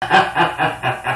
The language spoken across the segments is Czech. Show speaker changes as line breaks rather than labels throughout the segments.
哈哈哈哈哈！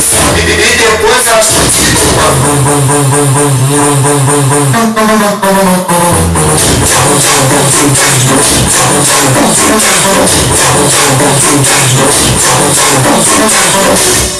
e depois a gente Thank you.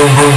boom, boom.